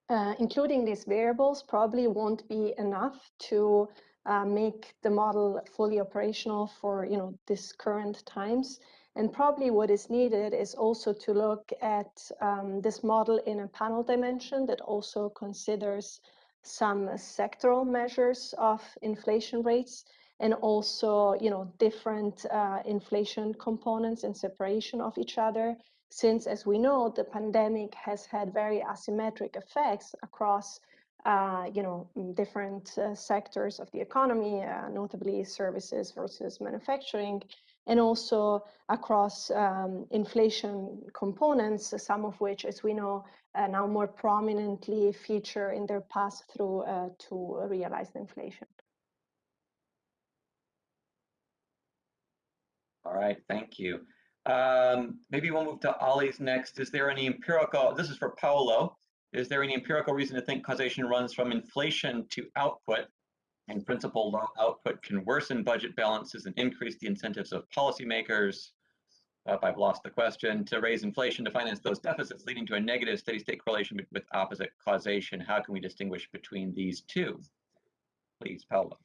uh, including these variables probably won't be enough to uh, make the model fully operational for you know this current times. And probably what is needed is also to look at um, this model in a panel dimension that also considers some sectoral measures of inflation rates and also you know different uh, inflation components in separation of each other since as we know the pandemic has had very asymmetric effects across uh, you know different uh, sectors of the economy uh, notably services versus manufacturing and also across um, inflation components some of which as we know now more prominently feature in their pass through uh, to realized inflation All right, thank you. Um, maybe we'll move to Ollie's next. Is there any empirical, this is for Paolo, is there any empirical reason to think causation runs from inflation to output? In principle, low output can worsen budget balances and increase the incentives of policymakers. Uh, I've lost the question to raise inflation to finance those deficits, leading to a negative steady state correlation with, with opposite causation. How can we distinguish between these two? Please, Paolo.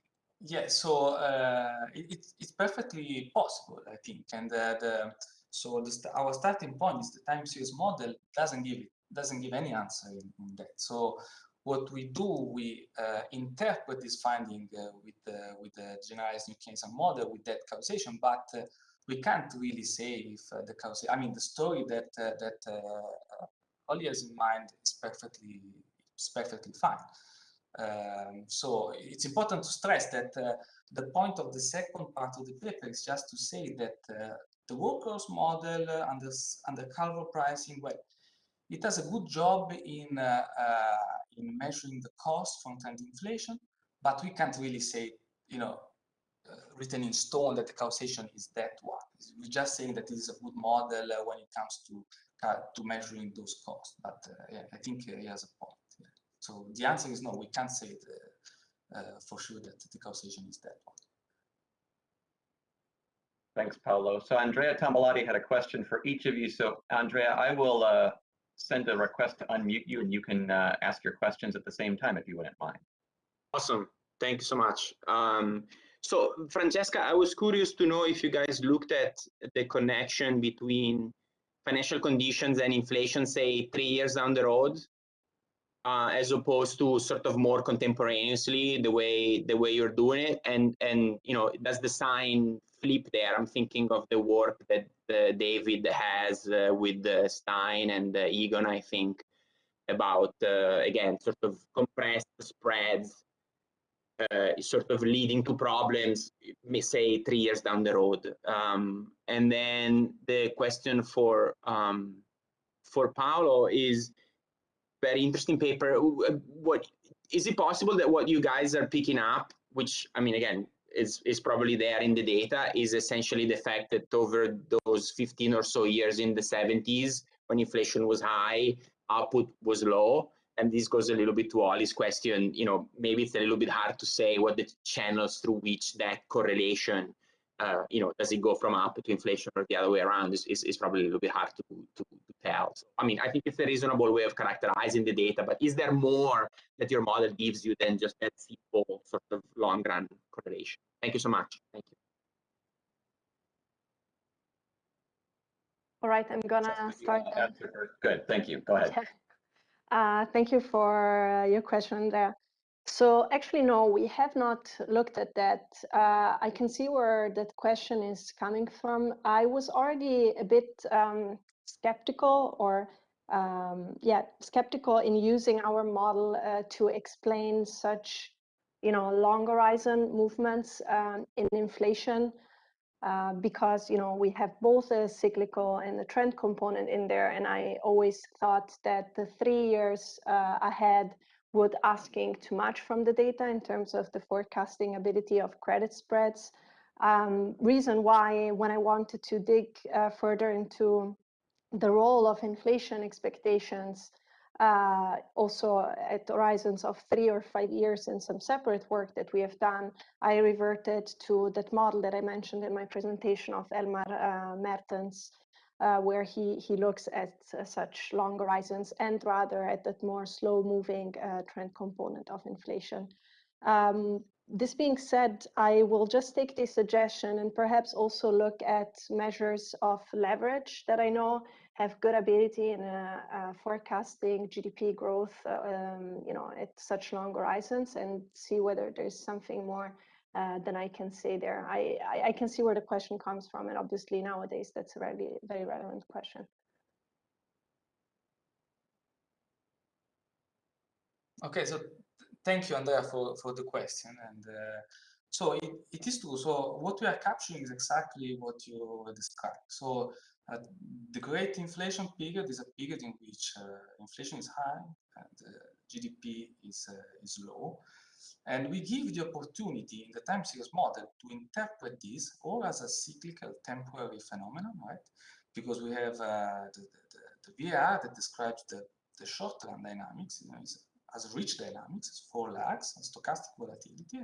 Yeah, so uh, it, it's perfectly possible, I think. And uh, the, so the, our starting point is the time series model doesn't give it, doesn't give any answer in, in that. So what we do, we uh, interpret this finding uh, with the with the generalized New Keynesian model with that causation, but uh, we can't really say if uh, the causation. I mean, the story that that uh, Ollie has in mind is perfectly is perfectly fine. Um, so it's important to stress that uh, the point of the second part of the paper is just to say that uh, the workers model uh, under, under Calvo pricing, well, it does a good job in, uh, uh, in measuring the cost from trend inflation, but we can't really say, you know, uh, written in stone that the causation is that one. We're just saying that it is a good model when it comes to to measuring those costs. But yeah, I think he has a point. So the answer is no, we can't say uh, uh, for sure that the causation is that one. Thanks, Paolo. So Andrea Tambalotti had a question for each of you. So Andrea, I will uh, send a request to unmute you and you can uh, ask your questions at the same time if you wouldn't mind. Awesome. Thank you so much. Um, so Francesca, I was curious to know if you guys looked at the connection between financial conditions and inflation, say three years down the road, uh, as opposed to sort of more contemporaneously the way the way you're doing it and and you know does the sign flip there i'm thinking of the work that uh, david has uh, with stein and egon i think about uh, again sort of compressed spreads uh, sort of leading to problems say three years down the road um, and then the question for um, for paolo is very interesting paper. Uh, what is it possible that what you guys are picking up, which I mean, again, is is probably there in the data, is essentially the fact that over those 15 or so years in the 70s, when inflation was high, output was low. And this goes a little bit to Ollie's question. You know, maybe it's a little bit hard to say what the channels through which that correlation uh, you know, does it go from up to inflation or the other way around is, is, is probably a little bit hard to, to, to tell. So, I mean, I think it's a reasonable way of characterizing the data, but is there more that your model gives you than just that simple sort of long run correlation? Thank you so much. Thank you. All right, I'm gonna start. Good, thank you. Go ahead. Uh, thank you for your question there. So actually, no, we have not looked at that. Uh, I can see where that question is coming from. I was already a bit um, skeptical or um, yeah, skeptical in using our model uh, to explain such, you know, long horizon movements um, in inflation uh, because, you know, we have both a cyclical and a trend component in there. And I always thought that the three years uh, ahead would asking too much from the data in terms of the forecasting ability of credit spreads. Um, reason why when I wanted to dig uh, further into the role of inflation expectations, uh, also at horizons of three or five years in some separate work that we have done, I reverted to that model that I mentioned in my presentation of Elmar uh, Mertens uh, where he, he looks at uh, such long horizons and rather at that more slow moving uh, trend component of inflation. Um, this being said, I will just take this suggestion and perhaps also look at measures of leverage that I know have good ability in uh, uh, forecasting GDP growth, uh, um, you know, at such long horizons, and see whether there's something more uh, than I can say there. I, I, I can see where the question comes from, and obviously nowadays that's a very very relevant question. Okay, so thank you, Andrea, for, for the question. And uh, so it, it is true. So what we are capturing is exactly what you described. So uh, the great inflation period is a period in which uh, inflation is high and uh, GDP is, uh, is low. And we give the opportunity in the time series model to interpret this or as a cyclical temporary phenomenon, right? Because we have uh, the, the, the, that describes the, the short-term dynamics, you know, as rich dynamics, four lags, stochastic volatility,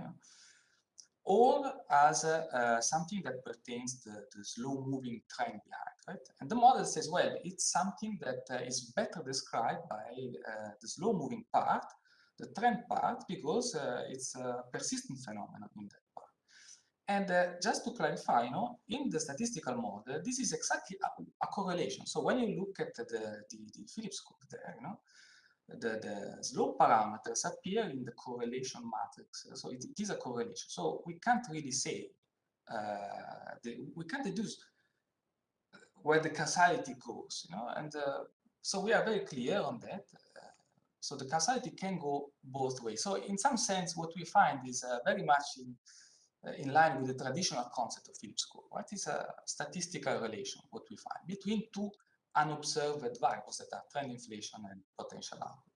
or as uh, something that pertains to the slow moving trend behind, right? And the model says, well, it's something that uh, is better described by uh, the slow moving part, the trend part, because uh, it's a persistent phenomenon in that part. And uh, just to clarify, you know, in the statistical model, this is exactly a, a correlation. So when you look at the, the, the Phillips curve there, you know, the, the slope parameters appear in the correlation matrix. So it, it is a correlation. So we can't really say, uh, the, we can't deduce where the causality goes, you know, and uh, so we are very clear on that. So the causality can go both ways. So in some sense, what we find is uh, very much in, uh, in line with the traditional concept of Phillips curve. Is a statistical relation, what we find, between two unobserved variables that are trend inflation and potential output.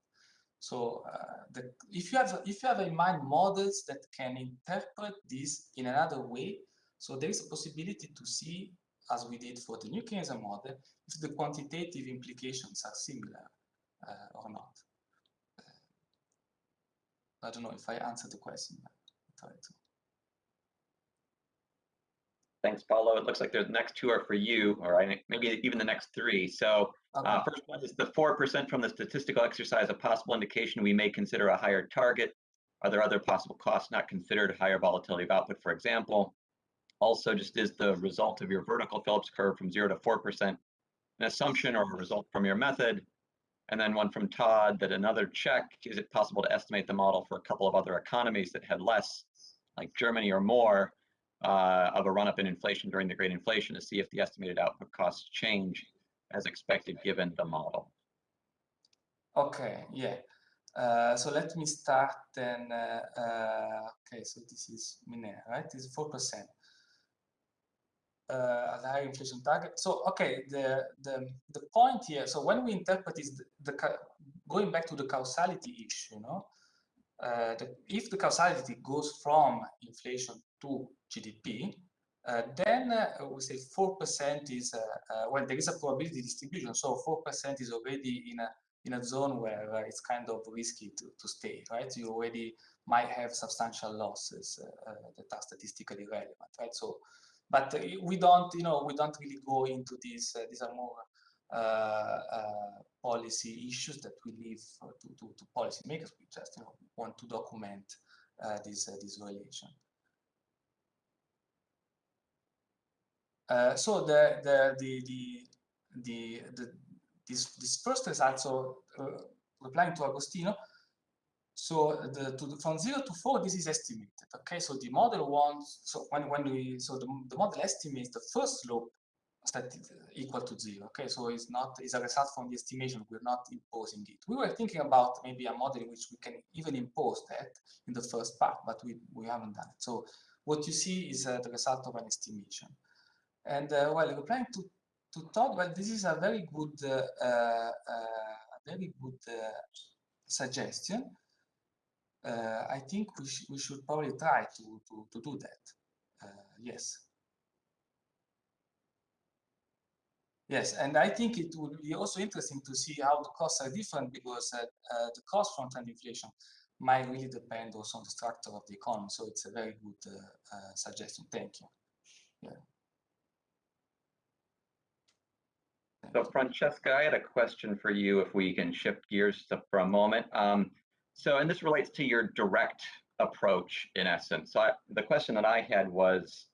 So uh, the, if you have if you have in mind models that can interpret this in another way, so there is a possibility to see, as we did for the new Keynesian model, if the quantitative implications are similar uh, or not. I don't know if I answered the question. try to. Thanks, Paolo. It looks like the next two are for you, or maybe even the next three. So uh, okay. uh, first one is the 4% from the statistical exercise, a possible indication we may consider a higher target. Are there other possible costs not considered, higher volatility of output, for example? Also, just is the result of your vertical Phillips curve from 0 to 4% an assumption or a result from your method? And then one from Todd that another check, is it possible to estimate the model for a couple of other economies that had less, like Germany or more, uh, of a run up in inflation during the great inflation to see if the estimated output costs change as expected given the model. Okay, yeah. Uh, so let me start then. Uh, uh, okay, so this is Minera, right? It's 4%. Uh, a higher inflation target. So, okay, the, the, the point here, so when we interpret is the, the going back to the causality issue, you know, uh, the, if the causality goes from inflation to GDP, uh, then uh, we say 4% is, uh, uh, well, there is a probability distribution. So 4% is already in a, in a zone where it's kind of risky to, to stay, right? You already might have substantial losses that are statistically relevant, right? So, but we don't, you know, we don't really go into these, uh, these are more uh, uh, policy issues that we leave to, to, to policymakers. We just, you know, want to document this, this relation. Uh, so the, the, the, the, the, the, this, this first result, so uh, replying to Agostino, so the, to, from zero to four, this is estimated. Okay, so the model wants, so when, when we, so the, the model estimates the first slope equal to zero. Okay, so it's not, it's a result from the estimation. We're not imposing it. We were thinking about maybe a model in which we can even impose that in the first part, but we, we haven't done it. So what you see is uh, the result of an estimation. And uh, well, replying to to Todd, well, this is a very good, uh, uh, a very good suggestion. I think we, sh we should probably try to, to, to do that. yes. Yes, and I think it would be also interesting to see how the costs are different because uh, uh, the cost from trend inflation might really depend also on the structure of the economy. So it's a very good uh, suggestion. Thank you. Yeah. So Francesca, I had a question for you if we can shift gears for a moment. Um, so, and this relates to your direct approach in essence. So I, the question that I had was,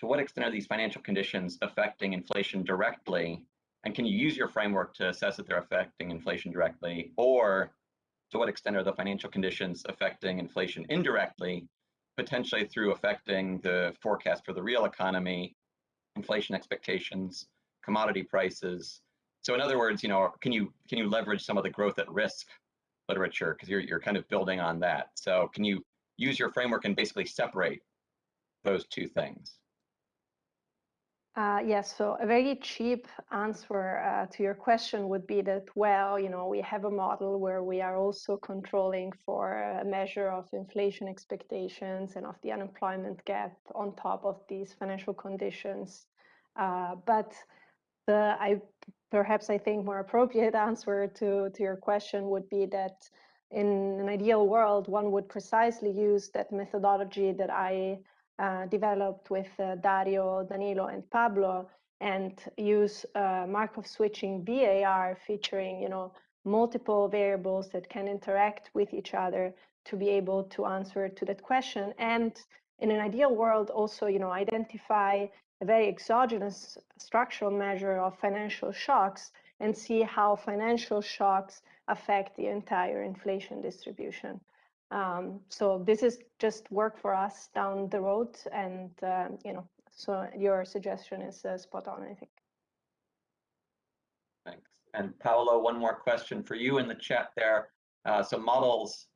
to what extent are these financial conditions affecting inflation directly? And can you use your framework to assess that they're affecting inflation directly? Or to what extent are the financial conditions affecting inflation indirectly, potentially through affecting the forecast for the real economy, inflation expectations, commodity prices? So in other words, you know, can you can you leverage some of the growth at risk literature because you're you're kind of building on that. So can you use your framework and basically separate those two things? Uh, yes, so a very cheap answer uh, to your question would be that, well, you know, we have a model where we are also controlling for a measure of inflation expectations and of the unemployment gap on top of these financial conditions. Uh, but the, I, perhaps I think more appropriate answer to, to your question would be that in an ideal world, one would precisely use that methodology that I uh, developed with uh, Dario, Danilo, and Pablo, and use uh, Markov switching VAR featuring, you know, multiple variables that can interact with each other to be able to answer to that question. And in an ideal world, also, you know, identify a very exogenous structural measure of financial shocks and see how financial shocks affect the entire inflation distribution. Um, so this is just work for us down the road, and uh, you know, so your suggestion is uh, spot on, I think. Thanks. And Paolo, one more question for you in the chat there. Uh, so models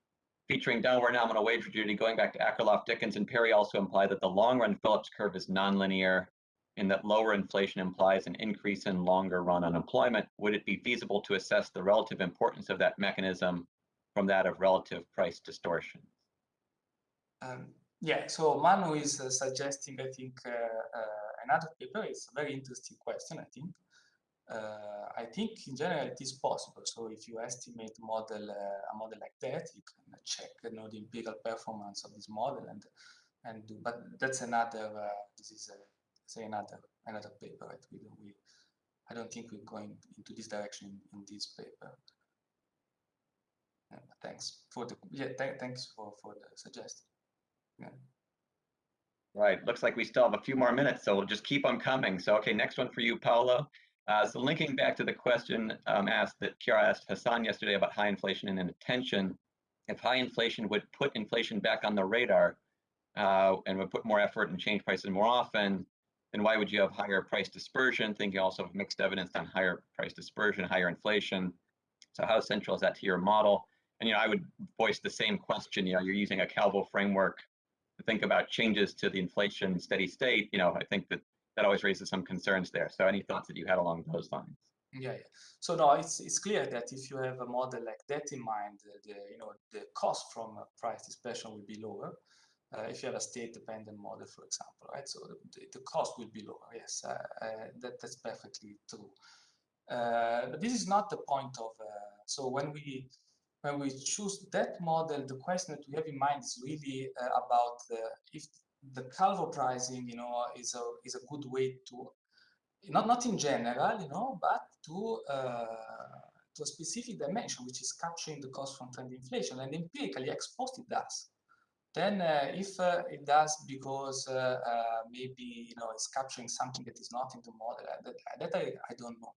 featuring downward nominal wage rigidity going back to Akerlof, Dickens, and Perry also imply that the long-run Phillips curve is nonlinear and that lower inflation implies an increase in longer run unemployment. Would it be feasible to assess the relative importance of that mechanism from that of relative price distortion? Um, yeah, so Manu is uh, suggesting, I think, uh, uh, another paper. It's a very interesting question, I think. Uh, I think in general it is possible. So if you estimate model uh, a model like that, you can check you know, the empirical performance of this model and and do. But that's another. Uh, this is a, say another another paper. Right? We, we I don't think we're going into this direction in, in this paper thanks for the yeah th thanks for for the suggestion yeah right looks like we still have a few more minutes so we'll just keep on coming so okay next one for you Paolo uh, so linking back to the question um, asked that Chiara asked Hassan yesterday about high inflation and attention, if high inflation would put inflation back on the radar uh, and would put more effort and change prices more often then why would you have higher price dispersion thinking also of mixed evidence on higher price dispersion higher inflation so how central is that to your model and you know, I would voice the same question. You know, you're using a Calvo framework to think about changes to the inflation steady state. You know, I think that that always raises some concerns there. So, any thoughts that you had along those lines? Yeah, yeah. So no, it's it's clear that if you have a model like that in mind, the you know the cost from price dispersion will be lower. Uh, if you have a state-dependent model, for example, right? So the, the cost will be lower. Yes, uh, uh, that that's perfectly true. Uh, but this is not the point of. Uh, so when we when we choose that model, the question that we have in mind is really uh, about if the Calvo pricing, you know, is a is a good way to not not in general, you know, but to uh, to a specific dimension, which is capturing the cost from trend inflation, and empirically ex post it does. Then, uh, if uh, it does because uh, uh, maybe you know it's capturing something that is not in the model, that, that I, I don't know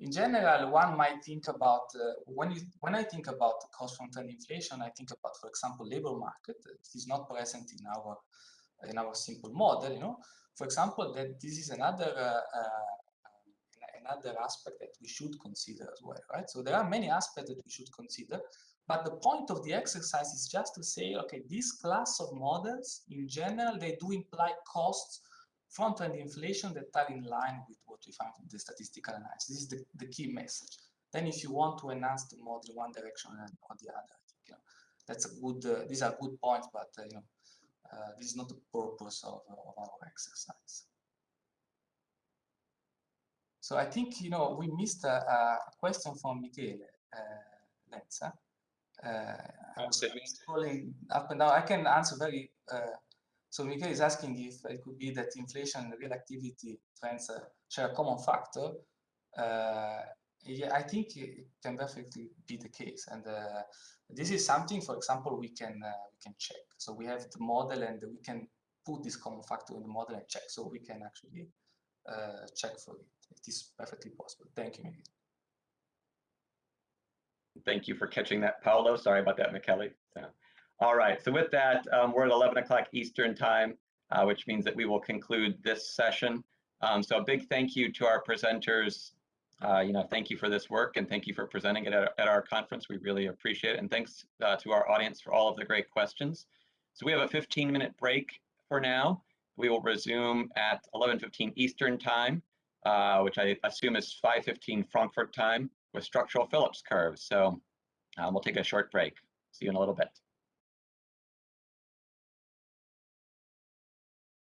in general, one might think about uh, when you when I think about cost from trend inflation, I think about, for example, labor market It is not present in our in our simple model. You know, for example, that this is another uh, uh, another aspect that we should consider as well, right? So there are many aspects that we should consider, but the point of the exercise is just to say, okay, this class of models in general they do imply costs front-end inflation that are in line with what we found in the statistical analysis. This is the, the key message. Then if you want to enhance the model one direction or the other, I think, you know, that's a good, uh, these are good points, but, uh, you know, uh, this is not the purpose of, of our exercise. So I think, you know, we missed a, a question from Michele uh, Lenza. Uh, calling up and down. I can answer very uh, so Michael is asking if it could be that inflation and real activity trends uh, share a common factor. Yeah, I think it can definitely be the case, and uh, this is something, for example, we can uh, we can check. So we have the model, and we can put this common factor in the model and check. So we can actually uh, check for it. It is perfectly possible. Thank you, Miguel. Thank you for catching that, Paolo. Sorry about that, Michele. So, all right, so with that, um, we're at 11 o'clock Eastern time, uh, which means that we will conclude this session. Um, so a big thank you to our presenters. Uh, you know, thank you for this work and thank you for presenting it at, at our conference. We really appreciate it. And thanks uh, to our audience for all of the great questions. So we have a 15 minute break for now. We will resume at 11.15 Eastern time, uh, which I assume is 5.15 Frankfurt time with structural Phillips curves. So um, we'll take a short break. See you in a little bit.